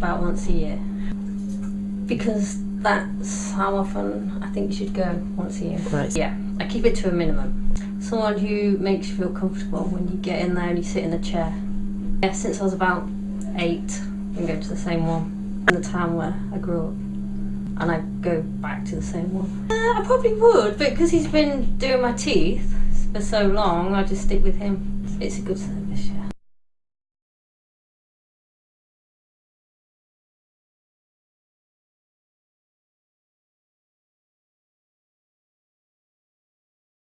about once a year. Because that's how often I think you should go once a year. Right. Yeah, I keep it to a minimum. Someone who makes you feel comfortable when you get in there and you sit in the chair. Yeah, since I was about eight, I'm going to the same one in the town where I grew up. And I go back to the same one. Uh, I probably would, but because he's been doing my teeth for so long, I just stick with him. It's a good service, yeah.